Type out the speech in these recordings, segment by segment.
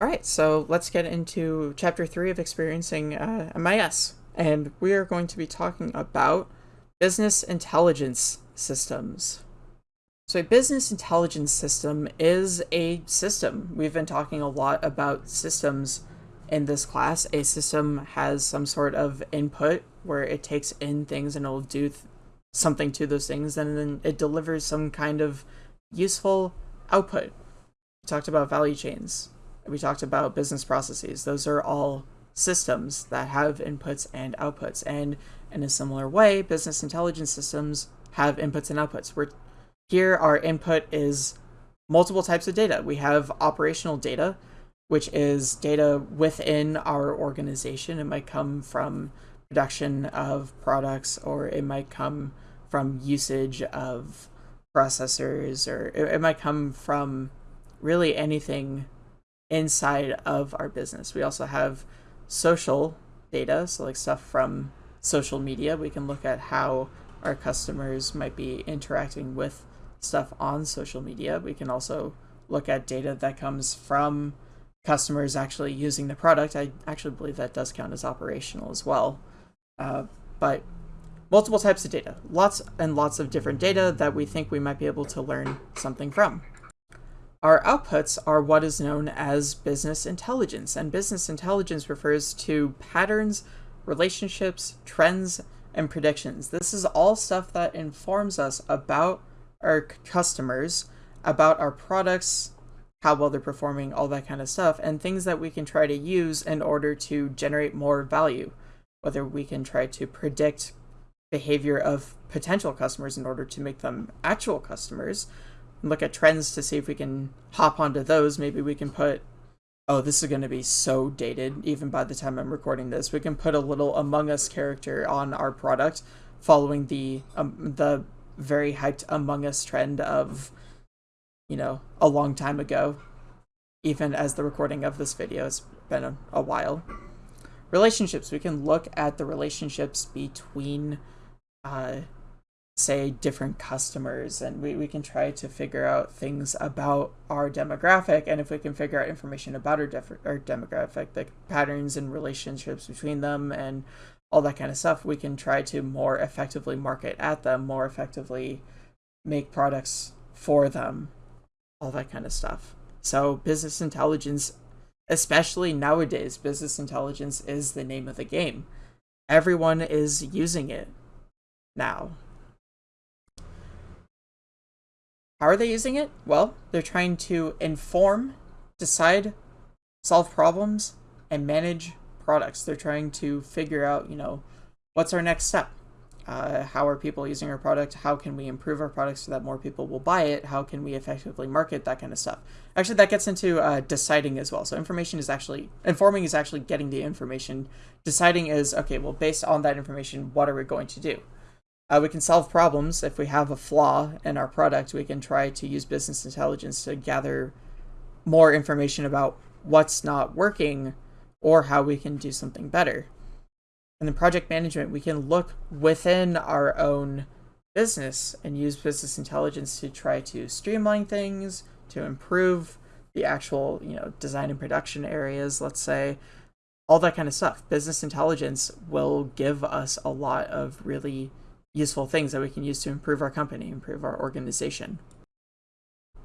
All right, so let's get into chapter three of experiencing uh, MIS. And we are going to be talking about business intelligence systems. So, a business intelligence system is a system. We've been talking a lot about systems in this class. A system has some sort of input where it takes in things and it'll do th- something to those things, and then it delivers some kind of useful output. We talked about value chains we talked about business processes. Those are all systems that have inputs and outputs. And in a similar way, business intelligence systems have inputs and outputs. Where here our input is multiple types of data. We have operational data, which is data within our organization. It might come from production of products or it might come from usage of processors or it, it might come from really anything inside of our business. We also have social data, so like stuff from social media. We can look at how our customers might be interacting with stuff on social media. We can also look at data that comes from customers actually using the product. I actually believe that does count as operational as well. Uh, but multiple types of data, lots and lots of different data that we think we might be able to learn something from. Our outputs are what is known as business intelligence, and business intelligence refers to patterns, relationships, trends, and predictions. This is all stuff that informs us about our customers, about our products, how well they're performing, all that kind of stuff, and things that we can try to use in order to generate more value. Whether we can try to predict behavior of potential customers in order to make them actual customers, look at trends to see if we can hop onto those. Maybe we can put, oh, this is going to be so dated, even by the time I'm recording this. We can put a little Among Us character on our product following the um, the very hyped Among Us trend of, you know, a long time ago. Even as the recording of this video, it's been a, a while. Relationships, we can look at the relationships between uh, say different customers and we, we can try to figure out things about our demographic and if we can figure out information about our, def- our demographic the patterns and relationships between them and all that kind of stuff we can try to more effectively market at them more effectively make products for them all that kind of stuff. So business intelligence especially nowadays business intelligence is the name of the game. Everyone is using it now How are they using it? Well, they're trying to inform, decide, solve problems, and manage products. They're trying to figure out, you know, what's our next step? Uh, how are people using our product? How can we improve our product so that more people will buy it? How can we effectively market that kind of stuff? Actually, that gets into uh, deciding as well. So information is actually informing is actually getting the information. Deciding is okay. Well, based on that information, what are we going to do? Uh, we can solve problems. If we have a flaw in our product, we can try to use business intelligence to gather more information about what's not working or how we can do something better. And then project management, we can look within our own business and use business intelligence to try to streamline things, to improve the actual, you know, design and production areas, let's say, all that kind of stuff. Business intelligence will give us a lot of really useful things that we can use to improve our company, improve our organization.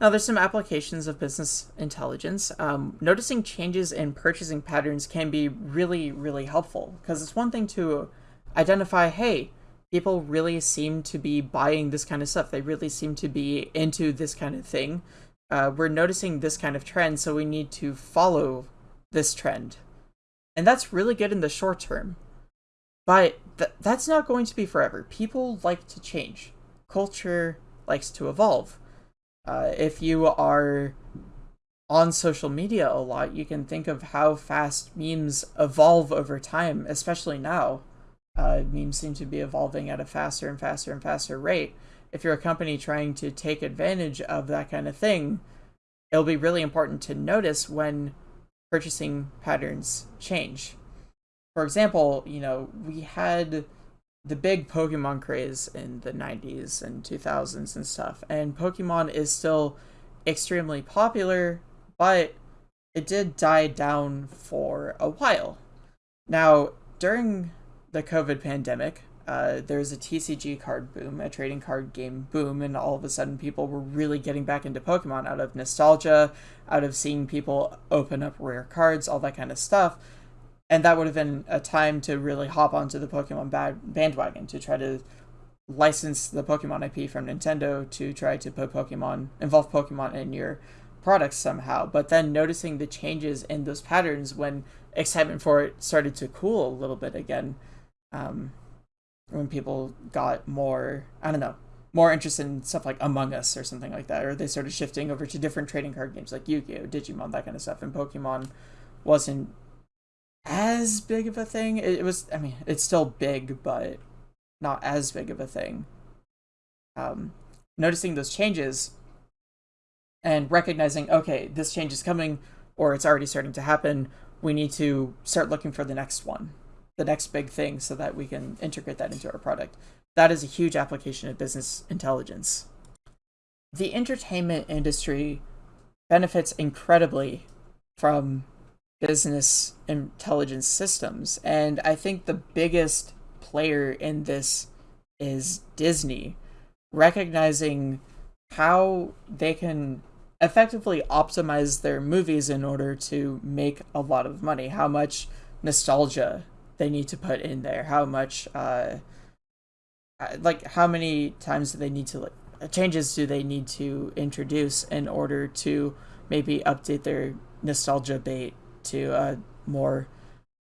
Now, there's some applications of business intelligence. Um, noticing changes in purchasing patterns can be really, really helpful because it's one thing to identify, hey, people really seem to be buying this kind of stuff. They really seem to be into this kind of thing. Uh, we're noticing this kind of trend, so we need to follow this trend. And that's really good in the short term. But th- that's not going to be forever. People like to change. Culture likes to evolve. Uh, if you are on social media a lot, you can think of how fast memes evolve over time, especially now. Uh, memes seem to be evolving at a faster and faster and faster rate. If you're a company trying to take advantage of that kind of thing, it'll be really important to notice when purchasing patterns change for example, you know, we had the big Pokemon craze in the 90s and 2000s and stuff, and Pokemon is still extremely popular, but it did die down for a while. Now, during the COVID pandemic, uh, there was a TCG card boom, a trading card game boom, and all of a sudden people were really getting back into Pokemon out of nostalgia, out of seeing people open up rare cards, all that kind of stuff. And that would have been a time to really hop onto the Pokemon bandwagon to try to license the Pokemon IP from Nintendo to try to put Pokemon, involve Pokemon in your products somehow. But then noticing the changes in those patterns when excitement for it started to cool a little bit again. Um, when people got more, I don't know, more interested in stuff like Among Us or something like that, or they started shifting over to different trading card games like Yu-Gi-Oh, Digimon, that kind of stuff, and Pokemon wasn't as big of a thing. It, was, I mean, it's still big, but not as big of a thing. Um, noticing those changes and recognizing, okay, this change is coming, or it's already starting to happen. We need to start looking for the next one the next big thing so that we can integrate that into our product. That is a huge application of business intelligence. The entertainment industry benefits incredibly from business intelligence systems. And I think the biggest player in this is Disney, recognizing how they can effectively optimize their movies in order to make a lot of money, how much nostalgia they need to put in there how much uh, uh like how many times do they need to like changes do they need to introduce in order to maybe update their nostalgia bait to a more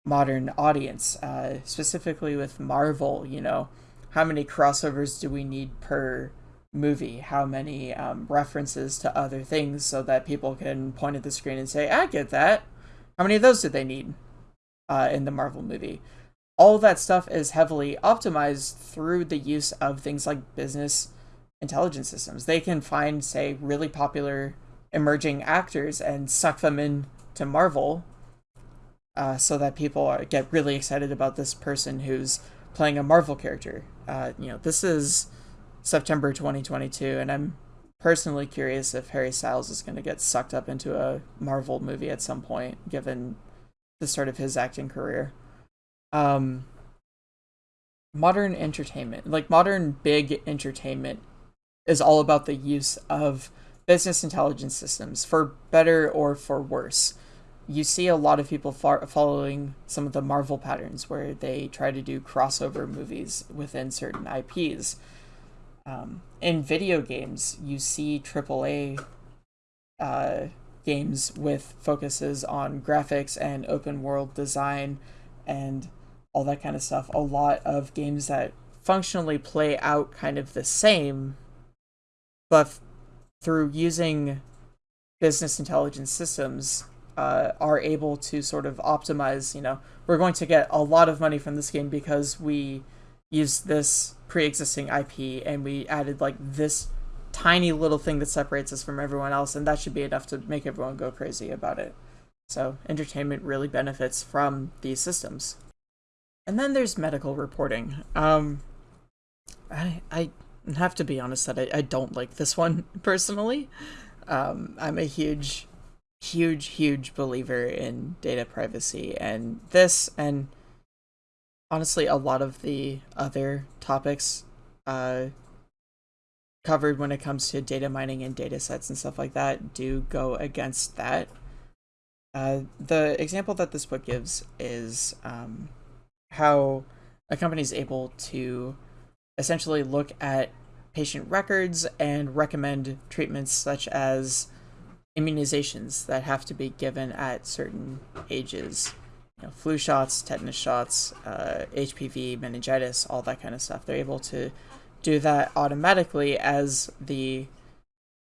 modern audience uh, specifically with marvel you know how many crossovers do we need per movie how many um, references to other things so that people can point at the screen and say i get that how many of those do they need uh, in the Marvel movie. All that stuff is heavily optimized through the use of things like business intelligence systems. They can find, say, really popular emerging actors and suck them into Marvel uh, so that people are, get really excited about this person who's playing a Marvel character. Uh, you know, this is September 2022, and I'm personally curious if Harry Styles is going to get sucked up into a Marvel movie at some point, given the start of his acting career. Um, modern entertainment, like modern big entertainment, is all about the use of business intelligence systems for better or for worse. You see a lot of people following some of the Marvel patterns where they try to do crossover movies within certain IPs. Um, in video games, you see AAA uh, games with focuses on graphics and open world design and all that kind of stuff. A lot of games that functionally play out kind of the same, but through using business intelligence systems, uh, are able to sort of optimize. You know, we're going to get a lot of money from this game because we used this pre-existing IP and we added like this tiny little thing that separates us from everyone else, and that should be enough to make everyone go crazy about it. So, entertainment really benefits from these systems. And then there's medical reporting. Um, I, I have to be honest that I, I don't like this one personally. Um, I'm a huge, huge, huge believer in data privacy, and this, and honestly, a lot of the other topics uh, covered when it comes to data mining and data sets and stuff like that do go against that. Uh, the example that this book gives is um, how a company is able to essentially look at patient records and recommend treatments such as immunizations that have to be given at certain ages. You know, flu shots, tetanus shots, uh, HPV, meningitis, all that kind of stuff. They're able to do that automatically as the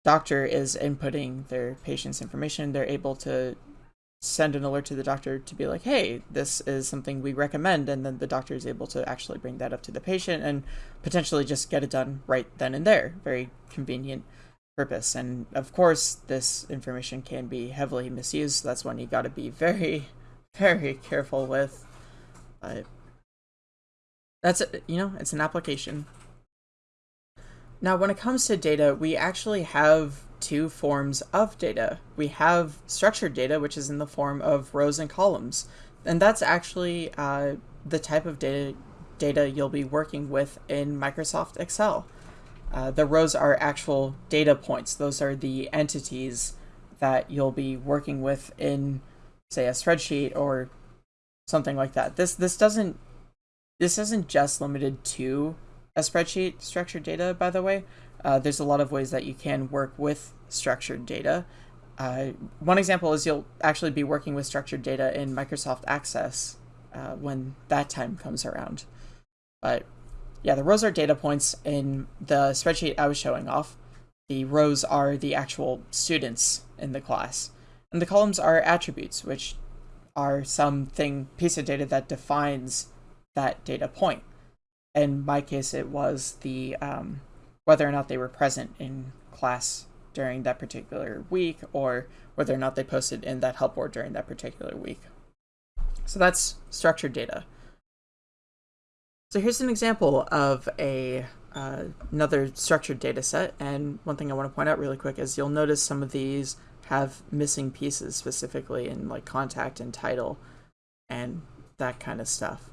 doctor is inputting their patient's information. They're able to send an alert to the doctor to be like, hey, this is something we recommend. And then the doctor is able to actually bring that up to the patient and potentially just get it done right then and there. Very convenient purpose. And of course, this information can be heavily misused. That's one you got to be very, very careful with. But that's, you know, it's an application. Now, when it comes to data, we actually have two forms of data. We have structured data, which is in the form of rows and columns. And that's actually uh, the type of data, data you'll be working with in Microsoft Excel. Uh, the rows are actual data points. Those are the entities that you'll be working with in, say, a spreadsheet or something like that. This this doesn't this isn't just limited to a spreadsheet structured data, by the way. Uh, there's a lot of ways that you can work with structured data. Uh, one example is you'll actually be working with structured data in Microsoft Access uh, when that time comes around. But yeah, the rows are data points in the spreadsheet I was showing off. The rows are the actual students in the class. And the columns are attributes, which are something piece of data that defines that data point. In my case, it was the um, whether or not they were present in class during that particular week or whether or not they posted in that help board during that particular week. So that's structured data. So here's an example of a uh, another structured data set. And one thing I want to point out really quick is you'll notice some of these have missing pieces specifically in like contact and title and that kind of stuff.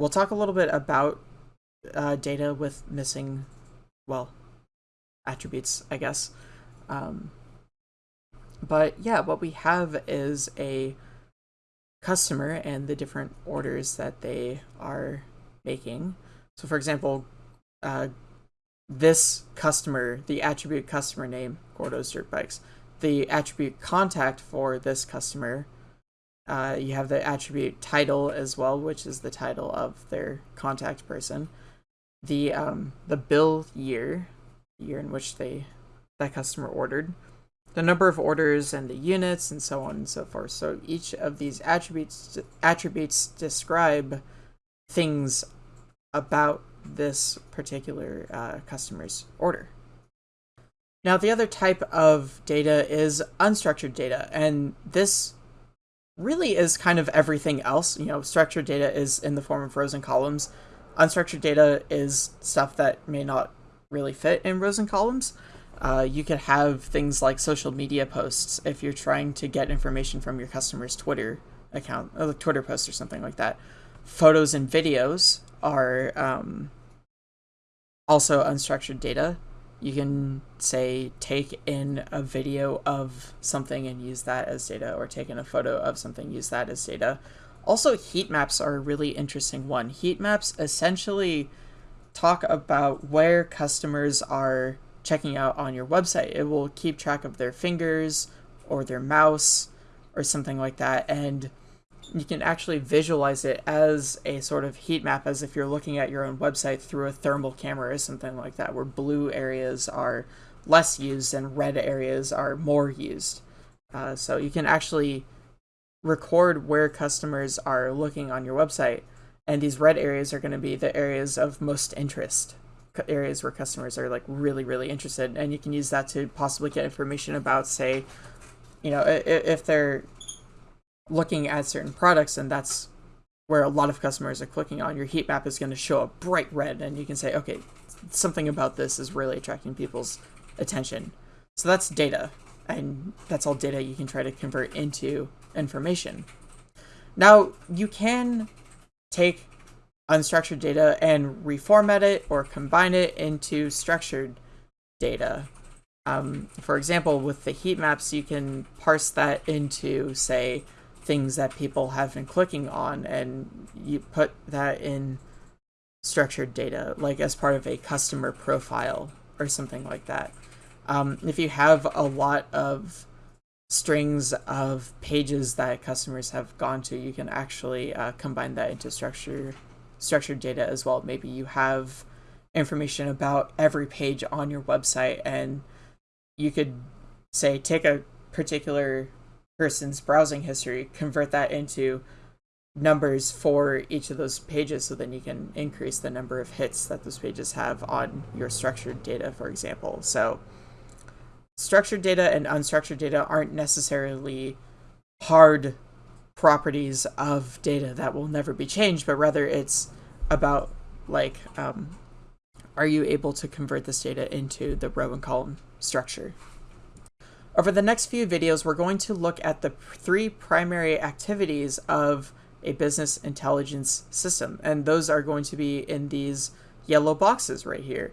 We'll talk a little bit about uh, data with missing well, attributes, I guess. Um, but yeah, what we have is a customer and the different orders that they are making. So for example, uh, this customer, the attribute customer name, Gordo's Dirt Bikes, the attribute contact for this customer, uh, you have the attribute title as well, which is the title of their contact person the um the bill year, year in which they that customer ordered, the number of orders and the units and so on and so forth. So each of these attributes attributes describe things about this particular uh, customer's order. Now the other type of data is unstructured data, and this really is kind of everything else. You know, structured data is in the form of rows and columns unstructured data is stuff that may not really fit in rows and columns. Uh, you could have things like social media posts if you're trying to get information from your customer's Twitter account, or Twitter post or something like that. Photos and videos are um, also unstructured data. You can say take in a video of something and use that as data, or take in a photo of something, use that as data. Also, heat maps are a really interesting one. Heat maps essentially talk about where customers are checking out on your website. It will keep track of their fingers or their mouse or something like that. And you can actually visualize it as a sort of heat map as if you're looking at your own website through a thermal camera or something like that, where blue areas are less used and red areas are more used. Uh, so you can actually record where customers are looking on your website. And these red areas are going to be the areas of most interest, areas where customers are like really, really interested. And you can use that to possibly get information about, say, you know, if they're looking at certain products and that's where a lot of customers are clicking on, your heat map is going to show up bright red. And you can say, okay, something about this is really attracting people's attention. So that's data. And that's all data you can try to convert into information. Now, you can take unstructured data and reformat it or combine it into structured data. Um, for example, with the heat maps, you can parse that into, say, things that people have been clicking on, and you put that in structured data, like as part of a customer profile or something like that. Um, if you have a lot of strings of pages that customers have gone to, you can actually uh, combine that into structure, structured data as well. Maybe you have information about every page on your website and you could say take a particular person's browsing history, convert that into numbers for each of those pages so then you can increase the number of hits that those pages have on your structured data, for example. So structured data and unstructured data aren't necessarily hard properties of data that will never be changed, but rather it's about like, um, are you able to convert this data into the row and column structure? Over the next few videos, we're going to look at the three primary activities of a business intelligence system, and those are going to be in these yellow boxes right here.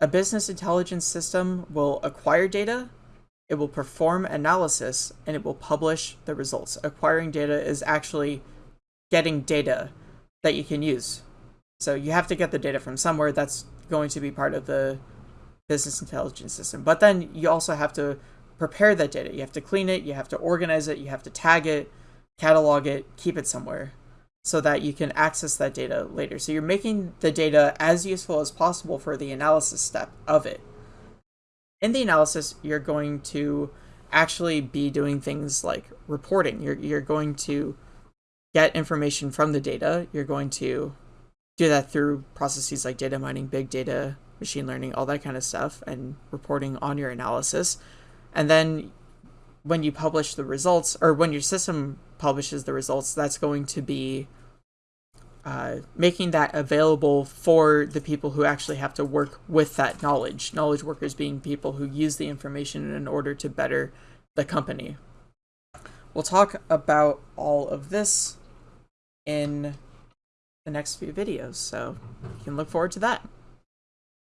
A business intelligence system will acquire data, it will perform analysis, and it will publish the results. Acquiring data is actually getting data that you can use. So you have to get the data from somewhere. That's going to be part of the business intelligence system. But then you also have to prepare that data. You have to clean it, you have to organize it, you have to tag it, catalog it, keep it somewhere so that you can access that data later. So you're making the data as useful as possible for the analysis step of it. In the analysis, you're going to actually be doing things like reporting. You're, you're going to get information from the data. You're going to do that through processes like data mining, big data, machine learning, all that kind of stuff, and reporting on your analysis. And then when you publish the results, or when your system publishes the results, that's going to be uh, making that available for the people who actually have to work with that knowledge. Knowledge workers being people who use the information in order to better the company. We'll talk about all of this in the next few videos, so you can look forward to that.